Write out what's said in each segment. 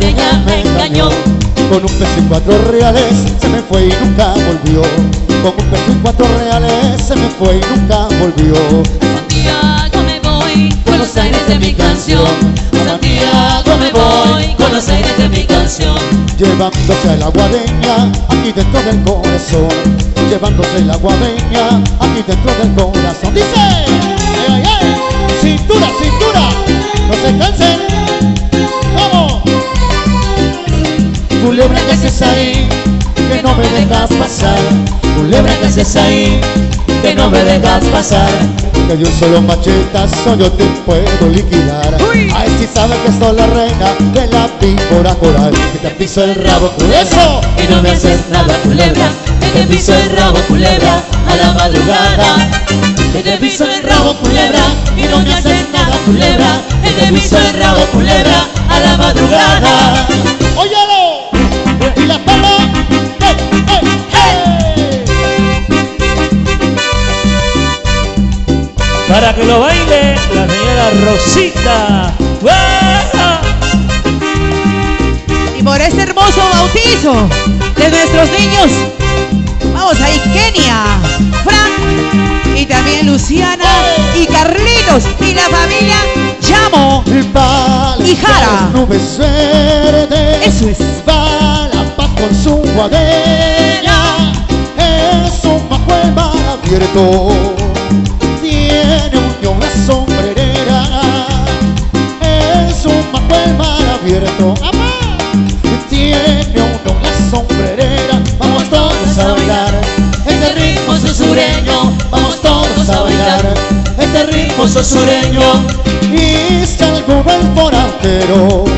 me engañó. Con un peso y cuatro reales se me fue y nunca volvió. Con un peso y cuatro reales se me fue y nunca volvió. Santiago me voy con los aires de mi canción. Santiago me voy con los aires de mi canción. Llevándose a la guadeña aquí dentro del corazón. Llevándose la guadeña aquí dentro del corazón. Dice, ahí, que no me dejas pasar. Culebra que haces ahí, que no me dejas pasar. Que de un solo machetazo yo te puedo liquidar. Ay, si sabes que soy la reina de la víbora coral. Que te piso el rabo, eso. Y no me haces nada, culebra. Que te piso el rabo, culebra, a la madrugada. Que te piso el rabo, culebra. Y no me haces nada, culebra. Que te piso el rabo, culebra, Para que lo baile la señora Rosita. Y por este hermoso bautizo de nuestros niños, vamos ahí, Kenia, Frank y también Luciana y Carlitos y la familia Llamo. Vale, Y Jara. las nubes verdes. Eso es. Va la paz con su guadena. Es un bajo el mar abierto. sureño y salgo el forastero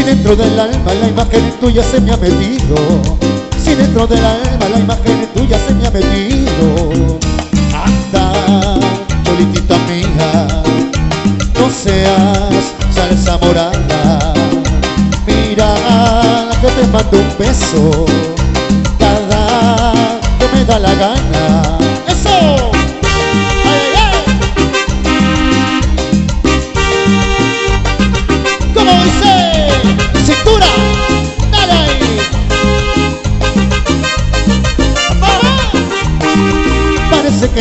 si dentro del alma la imagen tuya se me ha metido Si dentro del alma la imagen tuya se me ha metido Anda, cholitita mía No seas salsa morada. Mira que te mando un beso. Cada que me da la gana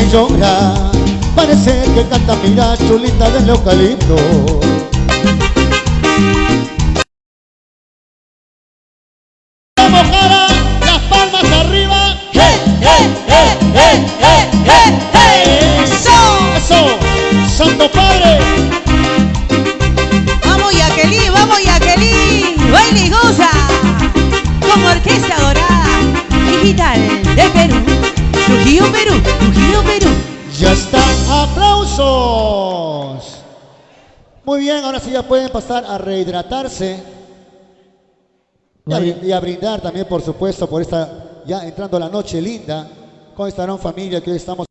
que parece que canta, mira, chulita del eucalipto. ¡Vamos, Jara! ¡Aplausos! Muy bien, ahora sí ya pueden pasar a rehidratarse. Y a, y a brindar también, por supuesto, por esta, ya entrando la noche linda. Con esta gran familia que hoy estamos